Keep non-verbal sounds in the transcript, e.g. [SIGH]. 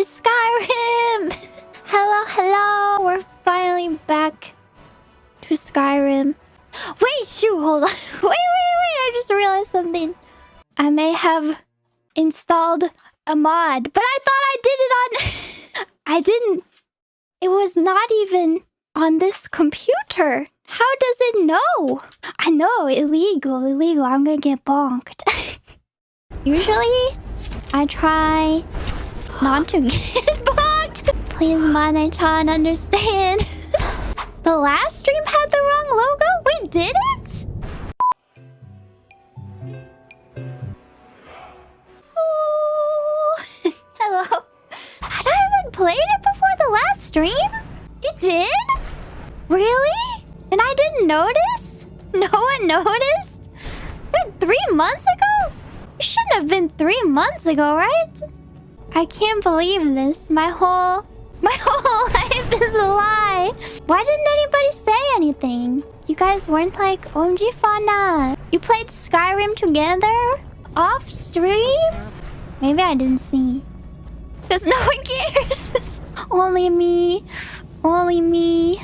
It's Skyrim! [LAUGHS] Hello, hello! We're finally back to Skyrim. Wait, shoot, hold on. [LAUGHS] Wait, wait, wait, I just realized something. I may have installed a mod, but I thought I did it on... [LAUGHS] I didn't. It was not even on this computer. How does it know? I know, illegal, illegal. I'm gonna get bonked. Usually, I try not to get [LAUGHS] bugged. Please, man, I try and understand. [LAUGHS] the last stream had the wrong logo? We did it? Oh, [LAUGHS] hello. Had I even played it before the last stream? You did? Really? And I didn't notice? No one noticed? Three months ago? It shouldn't have been three months ago, right? I can't believe this. My whole... [LAUGHS] My whole life is a lie. Why didn't anybody say anything? You guys weren't like, OMG Fauna. You played Skyrim together? Off stream? Maybe I didn't see. Because [LAUGHS] no one cares. Only me. Only me.